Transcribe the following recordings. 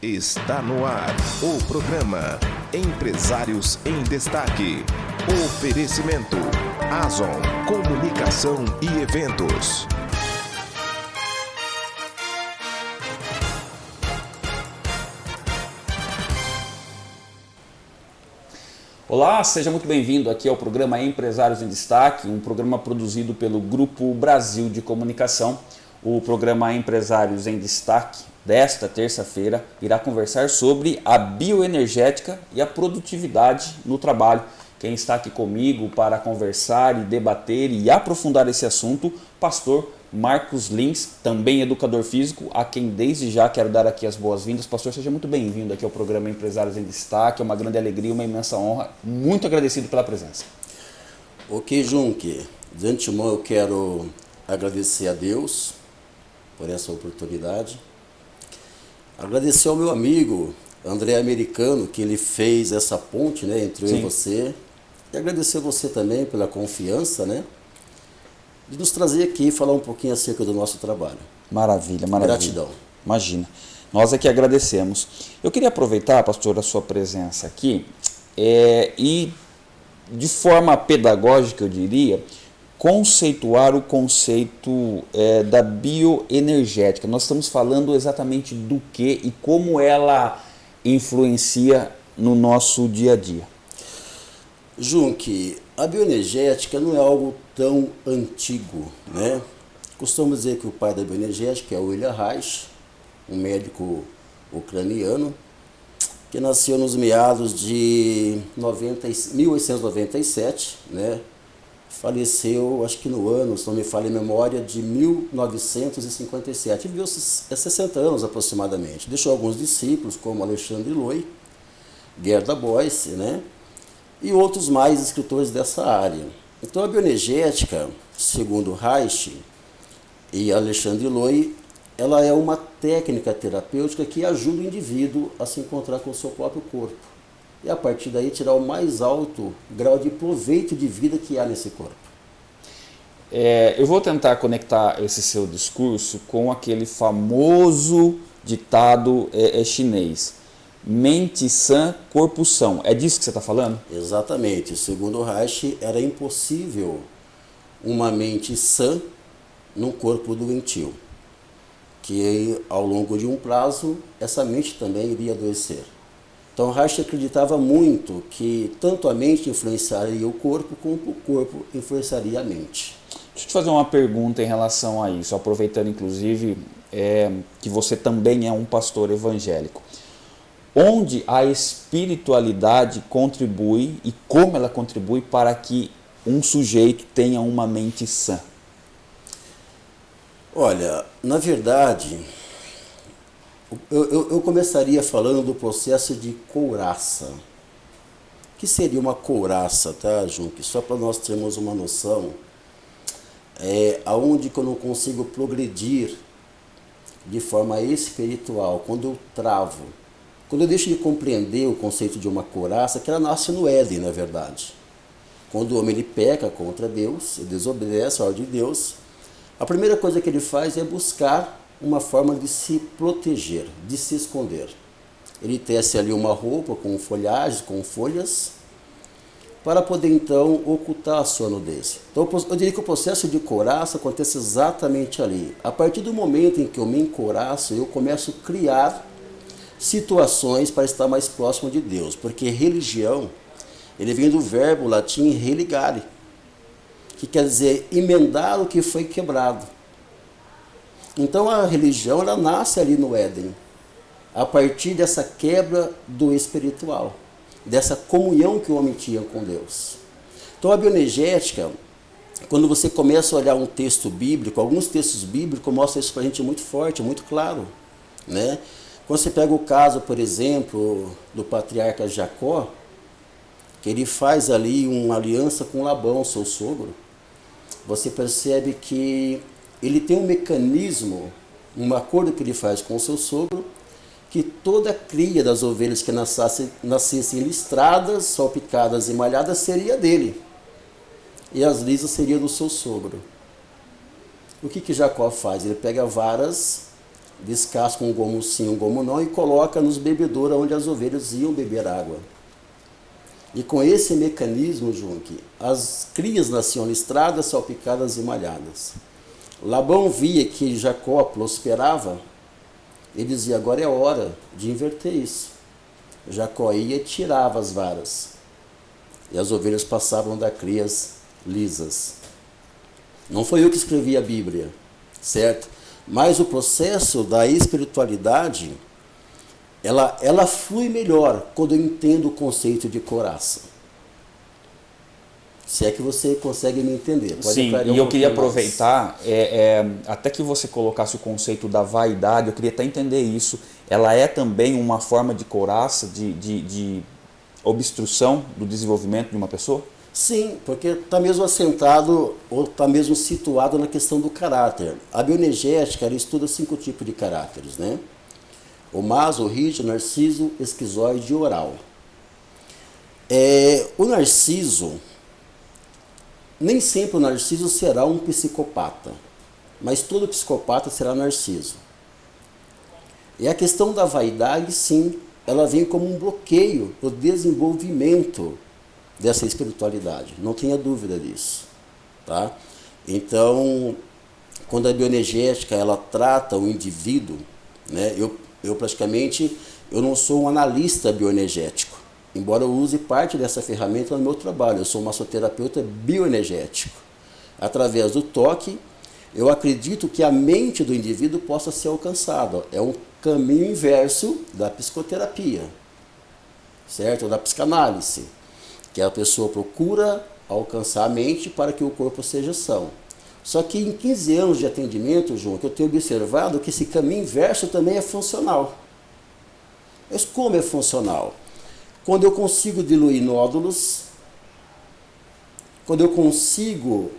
Está no ar o programa Empresários em Destaque. Oferecimento Azon Comunicação e Eventos. Olá, seja muito bem-vindo aqui ao programa Empresários em Destaque, um programa produzido pelo Grupo Brasil de Comunicação. O programa Empresários em Destaque desta terça-feira irá conversar sobre a bioenergética e a produtividade no trabalho. Quem está aqui comigo para conversar e debater e aprofundar esse assunto, pastor Marcos Lins, também educador físico, a quem desde já quero dar aqui as boas-vindas. Pastor, seja muito bem-vindo aqui ao programa Empresários em Destaque. É uma grande alegria, uma imensa honra. Muito agradecido pela presença. Ok, Junque. De antemão eu quero agradecer a Deus por essa oportunidade. Agradecer ao meu amigo André Americano, que ele fez essa ponte né, entre eu Sim. e você. E agradecer você também pela confiança, né? de nos trazer aqui e falar um pouquinho acerca do nosso trabalho. Maravilha, maravilha. Gratidão. Imagina. Nós aqui agradecemos. Eu queria aproveitar, pastor, a sua presença aqui é, e, de forma pedagógica, eu diria, conceituar o conceito é, da bioenergética. Nós estamos falando exatamente do que e como ela influencia no nosso dia a dia. Junque, a bioenergética não é algo tão antigo, né? Costumo dizer que o pai da bioenergética é William Reich, um médico ucraniano, que nasceu nos meados de 90, 1897, né? Faleceu, acho que no ano, se não me falha a memória, de 1957. Viveu 60 anos aproximadamente. Deixou alguns discípulos, como Alexandre Loi, Gerda Boyce, né? e outros mais escritores dessa área. Então a bioenergética, segundo Reich e Alexandre Loi, ela é uma técnica terapêutica que ajuda o indivíduo a se encontrar com o seu próprio corpo. E a partir daí tirar o mais alto grau de proveito de vida que há nesse corpo. É, eu vou tentar conectar esse seu discurso com aquele famoso ditado é, é chinês mente sã, corpo são. É disso que você está falando? Exatamente. Segundo Reich, era impossível uma mente sã num corpo doentio. Que ao longo de um prazo, essa mente também iria adoecer. Então Reich acreditava muito que tanto a mente influenciaria o corpo, como o corpo influenciaria a mente. Deixa eu te fazer uma pergunta em relação a isso, aproveitando inclusive é, que você também é um pastor evangélico onde a espiritualidade contribui e como ela contribui para que um sujeito tenha uma mente sã? Olha, na verdade, eu, eu, eu começaria falando do processo de couraça. O que seria uma couraça, tá, Junque? Só para nós termos uma noção, é aonde que eu não consigo progredir de forma espiritual, quando eu travo, quando eu deixo de compreender o conceito de uma couraça, que ela nasce no Éden, na verdade. Quando o homem ele peca contra Deus, ele desobedece a ordem de Deus, a primeira coisa que ele faz é buscar uma forma de se proteger, de se esconder. Ele tece ali uma roupa com folhagens, com folhas, para poder então ocultar a sua nudez. Então eu diria que o processo de couraça acontece exatamente ali. A partir do momento em que eu me encoraço, eu começo a criar situações para estar mais próximo de Deus, porque religião, ele vem do verbo latim religare, que quer dizer emendar o que foi quebrado. Então a religião ela nasce ali no Éden, a partir dessa quebra do espiritual, dessa comunhão que o homem tinha com Deus. Então a bioenergética, quando você começa a olhar um texto bíblico, alguns textos bíblicos mostram isso para a gente muito forte, muito claro, né? Quando você pega o caso, por exemplo, do patriarca Jacó, que ele faz ali uma aliança com Labão, seu sogro, você percebe que ele tem um mecanismo, um acordo que ele faz com o seu sogro, que toda a cria das ovelhas que nascessem, nascessem listradas, salpicadas e malhadas seria dele. E as lisas seriam do seu sogro. O que, que Jacó faz? Ele pega varas descasca um gomo sim, um gomo não e coloca nos bebedouros onde as ovelhas iam beber água. E com esse mecanismo, Junque, as crias nasciam listradas, salpicadas e malhadas. Labão via que Jacó prosperava, ele dizia: agora é hora de inverter isso. Jacó ia e tirava as varas, e as ovelhas passavam da crias lisas. Não foi eu que escrevi a Bíblia, certo? Mas o processo da espiritualidade, ela, ela flui melhor quando eu entendo o conceito de coraça. Se é que você consegue me entender. Pode Sim, e eu queria aproveitar, é, é, até que você colocasse o conceito da vaidade, eu queria até entender isso. Ela é também uma forma de coraça, de, de, de obstrução do desenvolvimento de uma pessoa? Sim, porque está mesmo assentado ou está mesmo situado na questão do caráter. A bioenergética estuda cinco tipos de caráteres, né? O maso, o rígido, o narciso, esquizoide e oral. É, o narciso, nem sempre o narciso será um psicopata, mas todo psicopata será narciso. E a questão da vaidade, sim, ela vem como um bloqueio do desenvolvimento dessa espiritualidade. Não tenha dúvida disso, tá? Então, quando a bioenergética ela trata o indivíduo, né? Eu, eu praticamente eu não sou um analista bioenergético, embora eu use parte dessa ferramenta no meu trabalho. Eu sou massoterapeuta bioenergético. Através do toque, eu acredito que a mente do indivíduo possa ser alcançada. É um caminho inverso da psicoterapia, certo? Da psicanálise que a pessoa procura alcançar a mente para que o corpo seja são. Só que em 15 anos de atendimento, João, que eu tenho observado que esse caminho inverso também é funcional. Mas como é funcional? Quando eu consigo diluir nódulos, quando eu consigo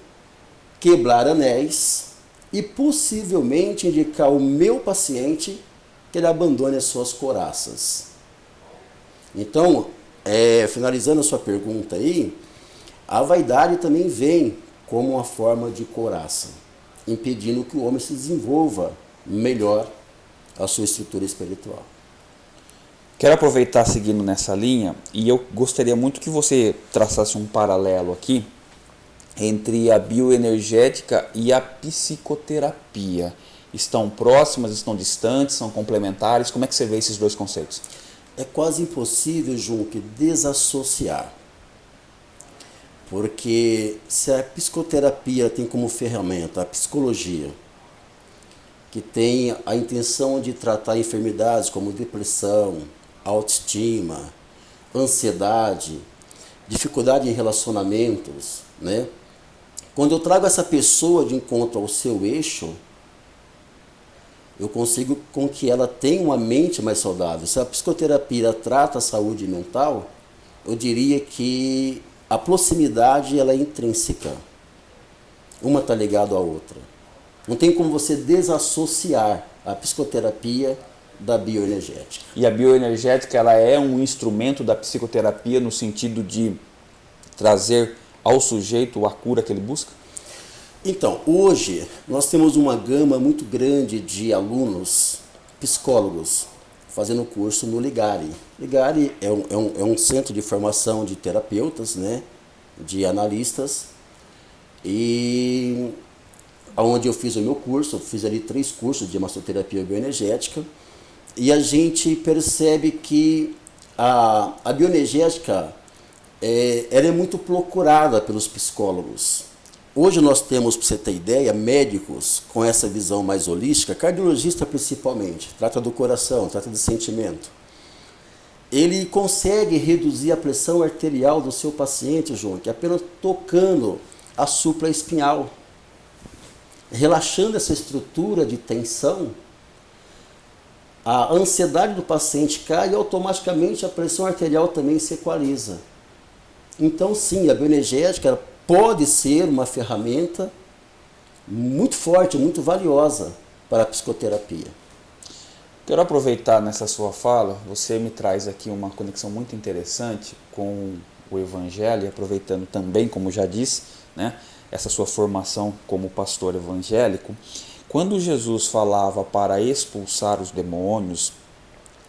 quebrar anéis e possivelmente indicar ao meu paciente que ele abandone as suas coraças. Então, é, finalizando a sua pergunta aí, a vaidade também vem como uma forma de coraça, impedindo que o homem se desenvolva melhor a sua estrutura espiritual. Quero aproveitar seguindo nessa linha e eu gostaria muito que você traçasse um paralelo aqui entre a bioenergética e a psicoterapia. Estão próximas, estão distantes, são complementares? Como é que você vê esses dois conceitos? é quase impossível, Junque, desassociar. Porque se a psicoterapia tem como ferramenta a psicologia, que tem a intenção de tratar enfermidades como depressão, autoestima, ansiedade, dificuldade em relacionamentos, né? Quando eu trago essa pessoa de encontro ao seu eixo, eu consigo com que ela tenha uma mente mais saudável. Se a psicoterapia trata a saúde mental, eu diria que a proximidade ela é intrínseca. Uma está ligada à outra. Não tem como você desassociar a psicoterapia da bioenergética. E a bioenergética ela é um instrumento da psicoterapia no sentido de trazer ao sujeito a cura que ele busca? Então, hoje nós temos uma gama muito grande de alunos psicólogos fazendo curso no Ligari. Ligari é um, é um, é um centro de formação de terapeutas, né, de analistas, e onde eu fiz o meu curso, fiz ali três cursos de massoterapia bioenergética, e a gente percebe que a, a bioenergética é, ela é muito procurada pelos psicólogos. Hoje nós temos, para você ter ideia, médicos com essa visão mais holística, cardiologista principalmente, trata do coração, trata de sentimento. Ele consegue reduzir a pressão arterial do seu paciente, João, que é apenas tocando a supraespinhal, relaxando essa estrutura de tensão, a ansiedade do paciente cai e automaticamente a pressão arterial também se equaliza. Então, sim, a bioenergética pode ser uma ferramenta muito forte, muito valiosa para a psicoterapia. Quero aproveitar nessa sua fala, você me traz aqui uma conexão muito interessante com o Evangelho, aproveitando também, como já disse, né, essa sua formação como pastor evangélico. Quando Jesus falava para expulsar os demônios,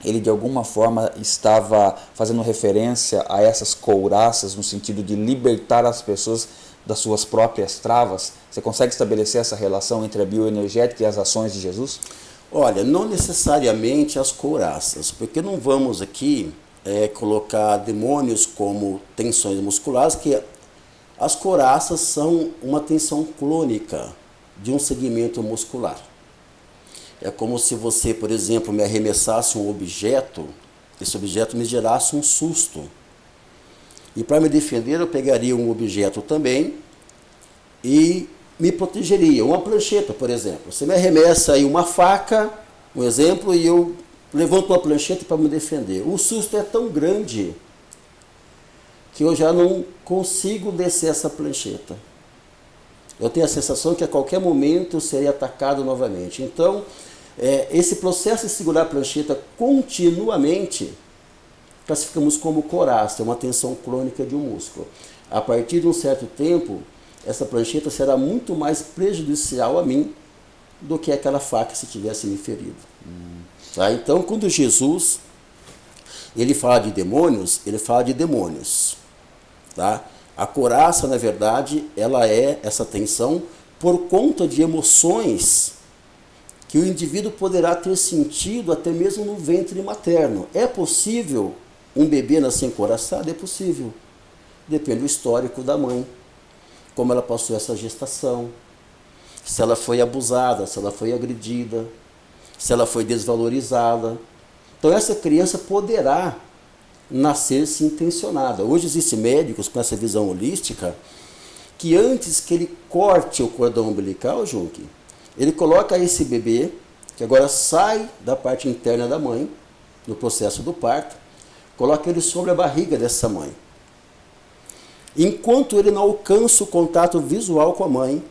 ele de alguma forma estava fazendo referência a essas couraças no sentido de libertar as pessoas das suas próprias travas? Você consegue estabelecer essa relação entre a bioenergética e as ações de Jesus? Olha, não necessariamente as couraças, porque não vamos aqui é, colocar demônios como tensões musculares, que as couraças são uma tensão clônica de um segmento muscular. É como se você, por exemplo, me arremessasse um objeto, esse objeto me gerasse um susto. E para me defender, eu pegaria um objeto também e me protegeria. Uma prancheta, por exemplo. Você me arremessa aí uma faca, um exemplo, e eu levanto uma prancheta para me defender. O susto é tão grande que eu já não consigo descer essa prancheta. Eu tenho a sensação que a qualquer momento eu serei atacado novamente. Então, é, esse processo de segurar a prancheta continuamente, classificamos como coraça, uma tensão crônica de um músculo. A partir de um certo tempo, essa prancheta será muito mais prejudicial a mim do que aquela faca se tivesse me ferido. Hum. Tá? Então, quando Jesus ele fala de demônios, ele fala de demônios. Tá? A coraça, na verdade, ela é essa tensão por conta de emoções que o indivíduo poderá ter sentido até mesmo no ventre materno. É possível um bebê nascer encoraçado? É possível. Depende do histórico da mãe, como ela passou essa gestação, se ela foi abusada, se ela foi agredida, se ela foi desvalorizada. Então essa criança poderá nascer-se intencionada. Hoje existem médicos com essa visão holística que antes que ele corte o cordão umbilical, Junque, ele coloca esse bebê, que agora sai da parte interna da mãe, no processo do parto, coloca ele sobre a barriga dessa mãe. Enquanto ele não alcança o contato visual com a mãe,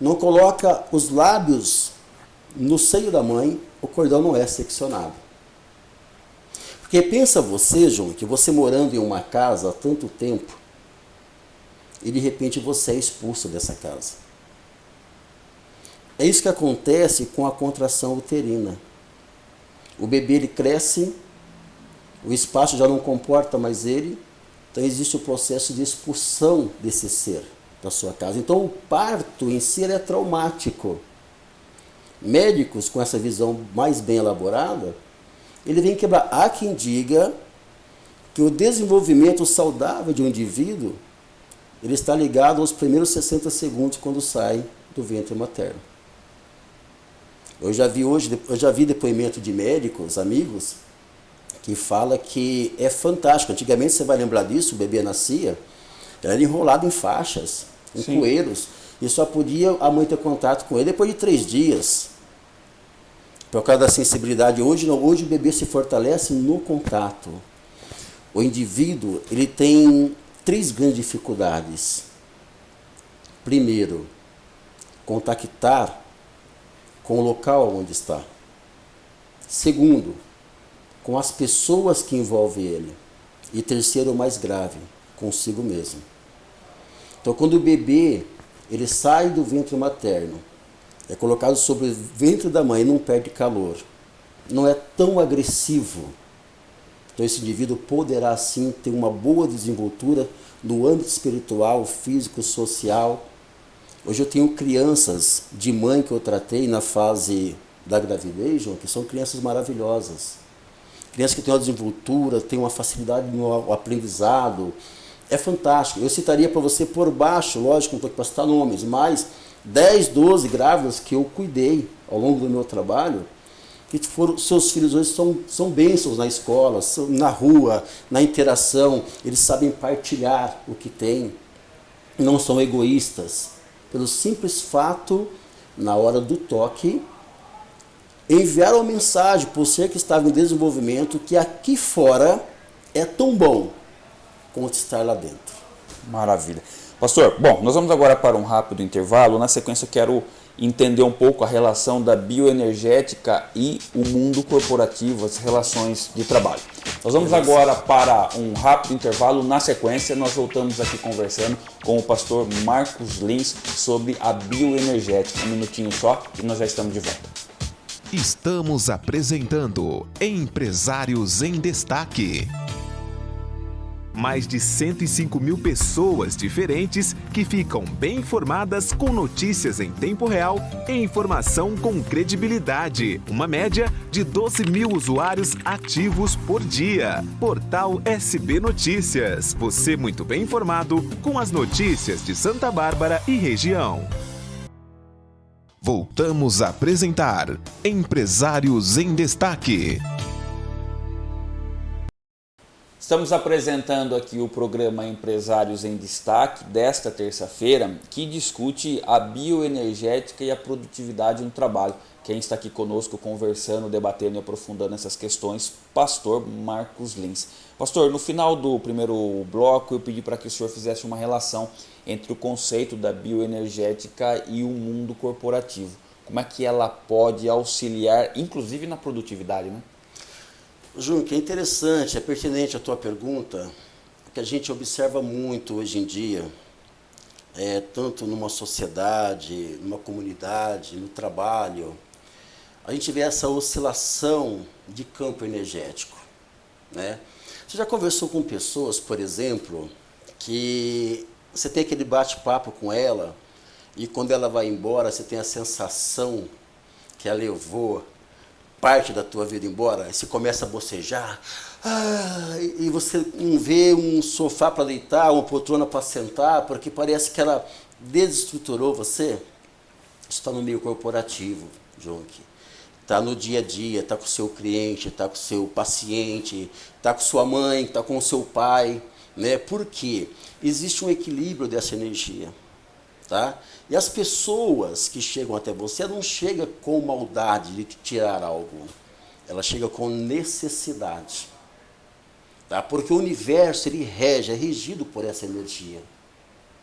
não coloca os lábios no seio da mãe, o cordão não é seccionado. Porque pensa você, João, que você morando em uma casa há tanto tempo, e de repente você é expulso dessa casa. É isso que acontece com a contração uterina. O bebê ele cresce, o espaço já não comporta mais ele, então existe o processo de expulsão desse ser da sua casa. Então o parto em si é traumático. Médicos com essa visão mais bem elaborada, ele vem quebrar. Há quem diga que o desenvolvimento saudável de um indivíduo ele está ligado aos primeiros 60 segundos quando sai do ventre materno. Eu já vi hoje, eu já vi depoimento de médicos, amigos, que fala que é fantástico. Antigamente você vai lembrar disso, o bebê nascia, era enrolado em faixas, em Sim. coeiros, e só podia a mãe ter contato com ele depois de três dias. Por causa da sensibilidade, hoje não, hoje o bebê se fortalece no contato. O indivíduo, ele tem três grandes dificuldades. Primeiro, contactar com o local onde está. Segundo, com as pessoas que envolvem ele. E terceiro, o mais grave, consigo mesmo. Então, quando o bebê ele sai do ventre materno é colocado sobre o ventre da mãe, não perde calor, não é tão agressivo. Então esse indivíduo poderá sim ter uma boa desenvoltura no âmbito espiritual, físico, social. Hoje eu tenho crianças de mãe que eu tratei na fase da gravidez, João, que são crianças maravilhosas. Crianças que têm uma desenvoltura, têm uma facilidade no aprendizado. É fantástico. Eu citaria para você por baixo, lógico, não estou aqui para citar nomes, mas 10, 12 grávidas que eu cuidei ao longo do meu trabalho, que foram, seus filhos hoje são, são bênçãos na escola, na rua, na interação, eles sabem partilhar o que têm, não são egoístas, pelo simples fato, na hora do toque, enviaram uma mensagem para ser que estava em desenvolvimento que aqui fora é tão bom quanto estar lá dentro. Maravilha. Pastor, bom, nós vamos agora para um rápido intervalo. Na sequência, eu quero entender um pouco a relação da bioenergética e o mundo corporativo, as relações de trabalho. Nós vamos agora para um rápido intervalo. Na sequência, nós voltamos aqui conversando com o pastor Marcos Lins sobre a bioenergética. Um minutinho só e nós já estamos de volta. Estamos apresentando Empresários em Destaque mais de 105 mil pessoas diferentes que ficam bem informadas com notícias em tempo real e informação com credibilidade. Uma média de 12 mil usuários ativos por dia. Portal SB Notícias. Você muito bem informado com as notícias de Santa Bárbara e região. Voltamos a apresentar Empresários em Destaque. Estamos apresentando aqui o programa Empresários em Destaque desta terça-feira, que discute a bioenergética e a produtividade no trabalho. Quem está aqui conosco conversando, debatendo e aprofundando essas questões, pastor Marcos Lins. Pastor, no final do primeiro bloco eu pedi para que o senhor fizesse uma relação entre o conceito da bioenergética e o mundo corporativo. Como é que ela pode auxiliar, inclusive na produtividade, né? Júnior, é interessante, é pertinente a tua pergunta, que a gente observa muito hoje em dia, é, tanto numa sociedade, numa comunidade, no trabalho, a gente vê essa oscilação de campo energético. Né? Você já conversou com pessoas, por exemplo, que você tem aquele bate-papo com ela e quando ela vai embora você tem a sensação que ela levou parte da tua vida embora, você começa a bocejar, ah, e você não vê um sofá para deitar, uma poltrona para sentar, porque parece que ela desestruturou você. está no meio corporativo, Jonk. Está no dia a dia, está com o seu cliente, está com o seu paciente, está com sua mãe, está com o seu pai. Né? Por quê? Existe um equilíbrio dessa energia. Tá? E as pessoas que chegam até você não chegam com maldade de tirar algo. Ela chega com necessidade. Tá? Porque o universo ele rege, é regido por essa energia.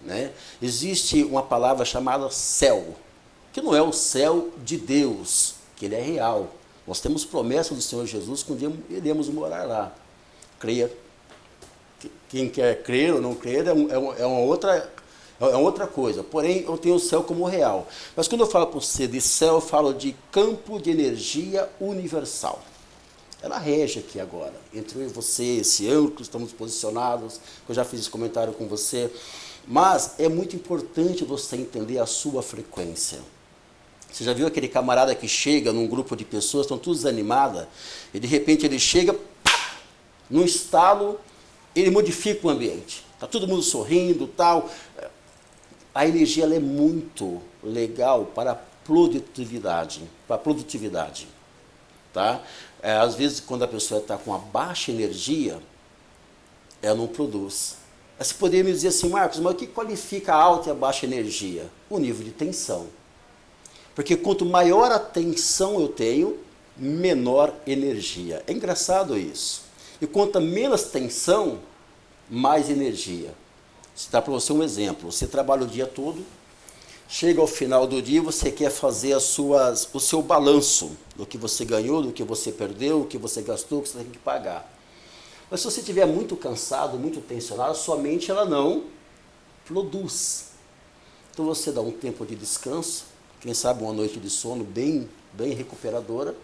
Né? Existe uma palavra chamada céu, que não é o céu de Deus, que ele é real. Nós temos promessa do Senhor Jesus que um dia iremos morar lá. Creia. Quem quer crer ou não crer é, é, é uma outra é, é outra coisa. Porém, eu tenho o céu como real. Mas quando eu falo para você de céu, eu falo de campo de energia universal. Ela rege aqui agora, entre eu e você, esse ângulo, estamos posicionados, eu já fiz esse comentário com você. Mas é muito importante você entender a sua frequência. Você já viu aquele camarada que chega num grupo de pessoas, estão todos desanimadas, e de repente ele chega, num estalo, ele modifica o ambiente. Está todo mundo sorrindo, tal a energia é muito legal para a produtividade, para a produtividade, tá? É, às vezes, quando a pessoa está com uma baixa energia, ela não produz. Você poderia me dizer assim, Marcos, mas o que qualifica a alta e a baixa energia? O nível de tensão. Porque quanto maior a tensão eu tenho, menor energia. É engraçado isso. E quanto menos tensão, mais energia. Dar para você um exemplo. Você trabalha o dia todo, chega ao final do dia você quer fazer as suas, o seu balanço do que você ganhou, do que você perdeu, o que você gastou, o que você tem que pagar. Mas se você estiver muito cansado, muito tensionado, sua mente ela não produz. Então você dá um tempo de descanso, quem sabe uma noite de sono bem, bem recuperadora,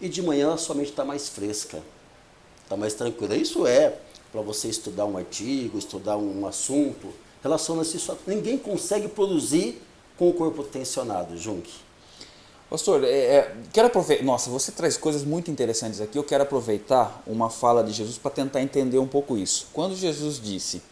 e de manhã a sua mente está mais fresca, está mais tranquila. Isso é para você estudar um artigo, estudar um assunto, relaciona-se só. Ninguém consegue produzir com o corpo tensionado, Jung. Pastor, é, é, quero aproveitar. Nossa, você traz coisas muito interessantes aqui. Eu quero aproveitar uma fala de Jesus para tentar entender um pouco isso. Quando Jesus disse: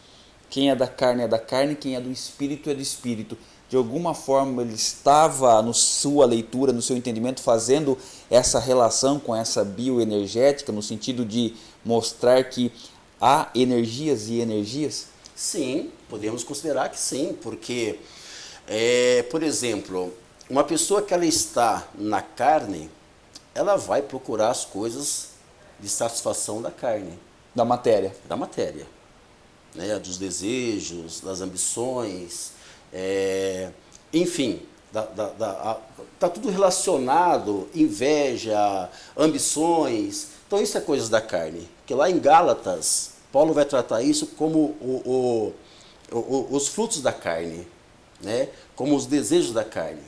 Quem é da carne é da carne, quem é do espírito é do espírito. De alguma forma ele estava, na sua leitura, no seu entendimento, fazendo essa relação com essa bioenergética, no sentido de mostrar que há energias e energias? Sim, podemos considerar que sim, porque, é, por exemplo, uma pessoa que ela está na carne, ela vai procurar as coisas de satisfação da carne. Da matéria. Da matéria. Né, dos desejos, das ambições, é, enfim, Está tudo relacionado, inveja, ambições. Então isso é coisas da carne. Que lá em Gálatas, Paulo vai tratar isso como o, o, o, os frutos da carne, né? como os desejos da carne.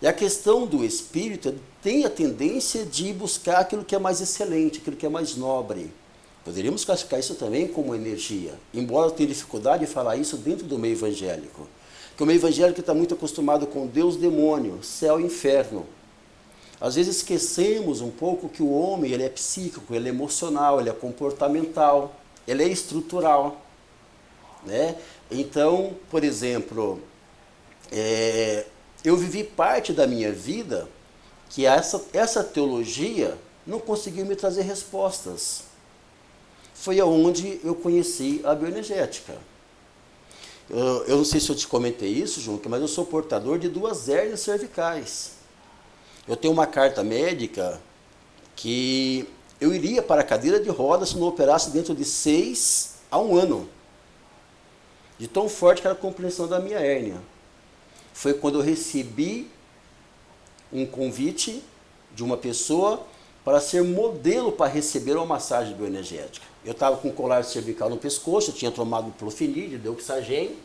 E a questão do espírito tem a tendência de buscar aquilo que é mais excelente, aquilo que é mais nobre. Poderíamos classificar isso também como energia, embora eu tenha dificuldade de falar isso dentro do meio evangélico. Porque o meio evangélico está muito acostumado com Deus, demônio, céu e inferno. Às vezes esquecemos um pouco que o homem ele é psíquico, ele é emocional, ele é comportamental, ele é estrutural. Né? Então, por exemplo, é, eu vivi parte da minha vida que essa, essa teologia não conseguiu me trazer respostas. Foi aonde eu conheci a bioenergética. Eu, eu não sei se eu te comentei isso, Junque, mas eu sou portador de duas hérnias cervicais. Eu tenho uma carta médica que eu iria para a cadeira de rodas se não operasse dentro de seis a um ano. De tão forte que era a compreensão da minha hérnia. Foi quando eu recebi um convite de uma pessoa para ser modelo para receber uma massagem bioenergética. Eu estava com um colar cervical no pescoço, eu tinha tomado profenil, deuxagem,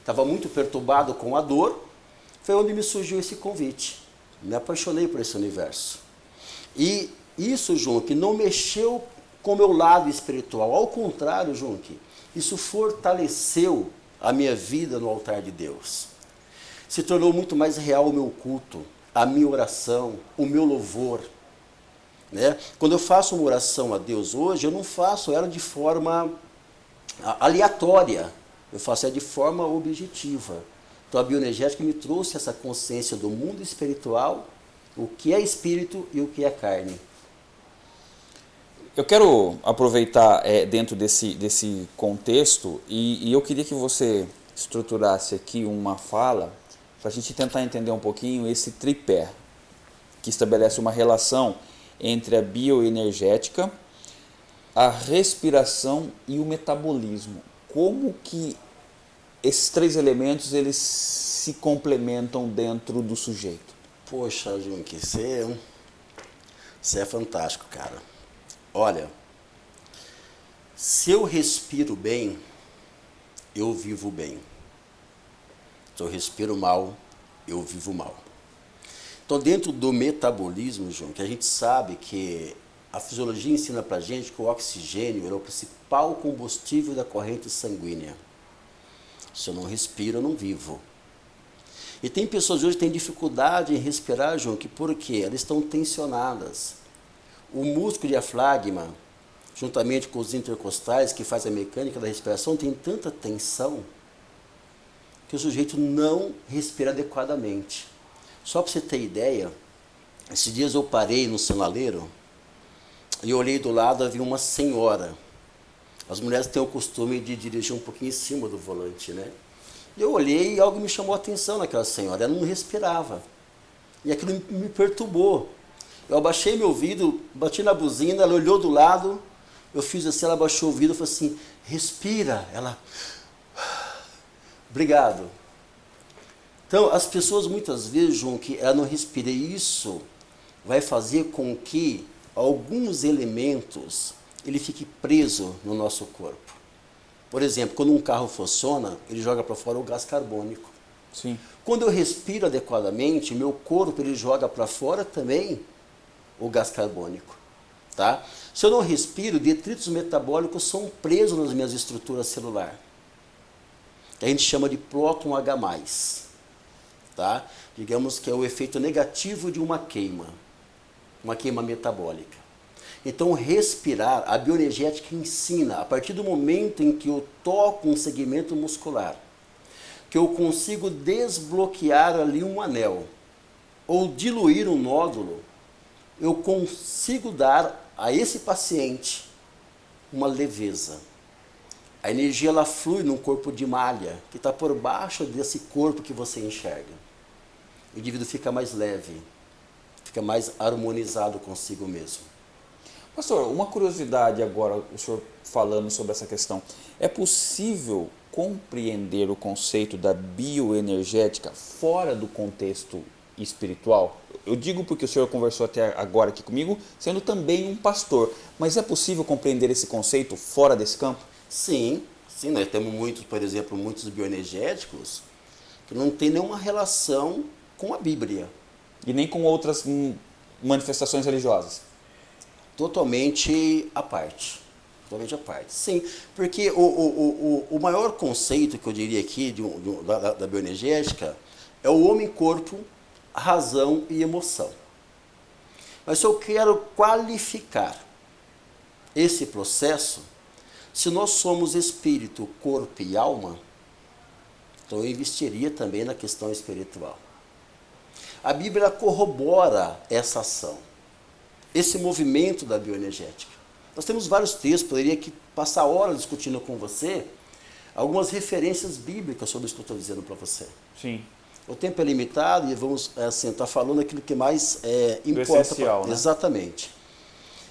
estava muito perturbado com a dor. Foi onde me surgiu esse convite. Me apaixonei por esse universo. E isso, Junque, não mexeu com o meu lado espiritual. Ao contrário, Junque, isso fortaleceu a minha vida no altar de Deus. Se tornou muito mais real o meu culto, a minha oração, o meu louvor. Né? Quando eu faço uma oração a Deus hoje, eu não faço ela de forma aleatória, eu faço ela de forma objetiva. Então a bioenergética me trouxe essa consciência do mundo espiritual, o que é espírito e o que é carne. Eu quero aproveitar é, dentro desse, desse contexto e, e eu queria que você estruturasse aqui uma fala para a gente tentar entender um pouquinho esse tripé que estabelece uma relação entre a bioenergética, a respiração e o metabolismo. Como que esses três elementos eles se complementam dentro do sujeito? Poxa, Junque, você, é você é fantástico, cara. Olha, se eu respiro bem, eu vivo bem. Se eu respiro mal, eu vivo mal. Então, dentro do metabolismo, João, que a gente sabe que a fisiologia ensina para gente que o oxigênio é o principal combustível da corrente sanguínea. Se eu não respiro, eu não vivo. E tem pessoas hoje que têm dificuldade em respirar, João, que por quê? Elas estão tensionadas. O músculo diafragma, juntamente com os intercostais, que faz a mecânica da respiração, tem tanta tensão que o sujeito não respira adequadamente. Só para você ter ideia, esses dias eu parei no sinaleiro e olhei do lado, havia uma senhora. As mulheres têm o costume de dirigir um pouquinho em cima do volante, né? Eu olhei e algo me chamou a atenção naquela senhora, ela não respirava. E aquilo me perturbou. Eu abaixei meu ouvido, bati na buzina, ela olhou do lado, eu fiz assim, ela abaixou o ouvido e falou assim, respira. Ela, obrigado. Então, as pessoas muitas vezes João, que ela não respira. Isso vai fazer com que alguns elementos ele fique preso no nosso corpo. Por exemplo, quando um carro funciona, ele joga para fora o gás carbônico. Sim. Quando eu respiro adequadamente, meu corpo ele joga para fora também o gás carbônico. Tá? Se eu não respiro, detritos metabólicos são presos nas minhas estruturas celulares. Que a gente chama de próton H+ tá? Digamos que é o efeito negativo de uma queima, uma queima metabólica. Então, respirar, a bioenergética ensina, a partir do momento em que eu toco um segmento muscular, que eu consigo desbloquear ali um anel, ou diluir um nódulo, eu consigo dar a esse paciente uma leveza. A energia ela flui num corpo de malha, que está por baixo desse corpo que você enxerga o indivíduo fica mais leve, fica mais harmonizado consigo mesmo. Pastor, uma curiosidade agora, o senhor falando sobre essa questão. É possível compreender o conceito da bioenergética fora do contexto espiritual? Eu digo porque o senhor conversou até agora aqui comigo, sendo também um pastor, mas é possível compreender esse conceito fora desse campo? Sim, sim, nós temos muitos, por exemplo, muitos bioenergéticos que não tem nenhuma relação com a Bíblia. E nem com outras manifestações religiosas? Totalmente à parte. Totalmente à parte. Sim, porque o, o, o, o maior conceito que eu diria aqui de, de, da, da bioenergética é o homem-corpo, razão e emoção. Mas se eu quero qualificar esse processo, se nós somos espírito, corpo e alma, então eu investiria também na questão espiritual. A Bíblia corrobora essa ação, esse movimento da bioenergética. Nós temos vários textos, poderia aqui passar horas discutindo com você algumas referências bíblicas sobre isso que eu estou dizendo para você. Sim. O tempo é limitado e vamos assim, estar tá falando aquilo que mais é, importa. Essencial, pra... né? Exatamente.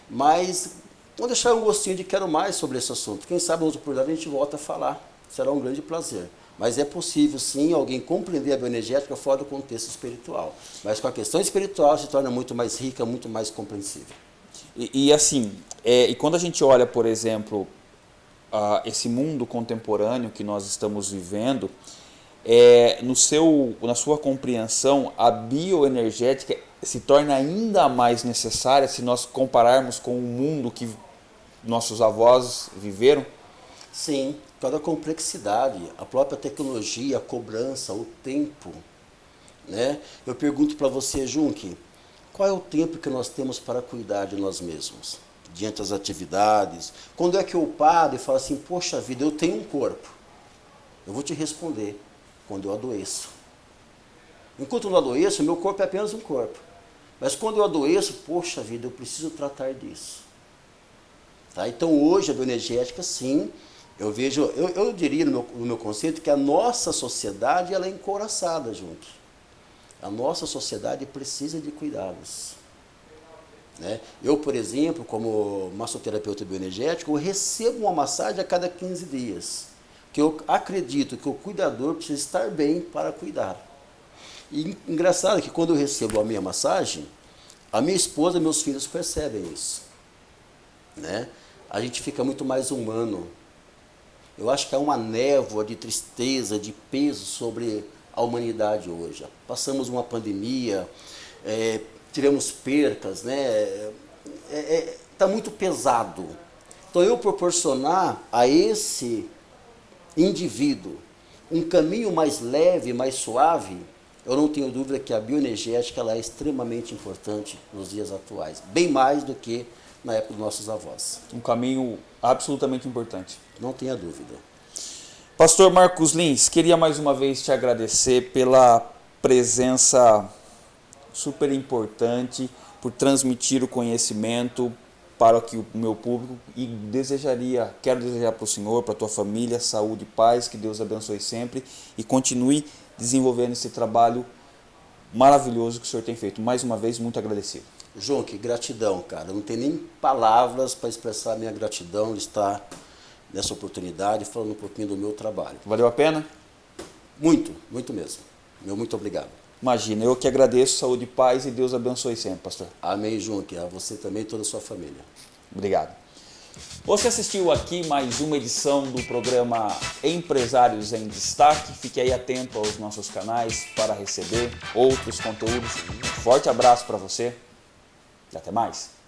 Mas vamos deixar um gostinho de quero mais sobre esse assunto. Quem sabe, outra oportunidade, a gente volta a falar. Será um grande prazer. Mas é possível, sim, alguém compreender a bioenergética fora do contexto espiritual. Mas com a questão espiritual se torna muito mais rica, muito mais compreensível. E, e assim, é, e quando a gente olha, por exemplo, uh, esse mundo contemporâneo que nós estamos vivendo, é, no seu, na sua compreensão, a bioenergética se torna ainda mais necessária se nós compararmos com o mundo que nossos avós viveram? Sim, toda a complexidade, a própria tecnologia, a cobrança, o tempo. Né? Eu pergunto para você, Junque, qual é o tempo que nós temos para cuidar de nós mesmos? Diante das atividades. Quando é que eu paro e falo assim, poxa vida, eu tenho um corpo. Eu vou te responder, quando eu adoeço. Enquanto eu não adoeço, meu corpo é apenas um corpo. Mas quando eu adoeço, poxa vida, eu preciso tratar disso. Tá? Então hoje a bioenergética, sim, eu vejo, eu, eu diria no meu, no meu, conceito que a nossa sociedade ela é encoraçada junto. A nossa sociedade precisa de cuidados. Né? Eu, por exemplo, como massoterapeuta bioenergético, recebo uma massagem a cada 15 dias. Que eu acredito que o cuidador precisa estar bem para cuidar. E engraçado que quando eu recebo a minha massagem, a minha esposa e meus filhos percebem isso. Né? A gente fica muito mais humano eu acho que há uma névoa de tristeza, de peso sobre a humanidade hoje. Passamos uma pandemia, é, tivemos percas, né? Está é, é, tá muito pesado. Então eu proporcionar a esse indivíduo um caminho mais leve, mais suave, eu não tenho dúvida que a bioenergética ela é extremamente importante nos dias atuais, bem mais do que na época dos nossos avós. Um caminho absolutamente importante. Não tenha dúvida. Pastor Marcos Lins, queria mais uma vez te agradecer pela presença super importante, por transmitir o conhecimento para que o meu público e desejaria, quero desejar para o Senhor, para a tua família, saúde e paz, que Deus abençoe sempre e continue desenvolvendo esse trabalho maravilhoso que o Senhor tem feito. Mais uma vez, muito agradecido. João, que gratidão, cara. Não tem nem palavras para expressar a minha gratidão de estar nessa oportunidade falando um pouquinho do meu trabalho. Valeu a pena? Muito, muito mesmo. Meu muito obrigado. Imagina, eu que agradeço, saúde e paz e Deus abençoe sempre, pastor. Amém, João, que a você também e toda a sua família. Obrigado. Você assistiu aqui mais uma edição do programa Empresários em Destaque. Fique aí atento aos nossos canais para receber outros conteúdos. Um forte abraço para você até mais.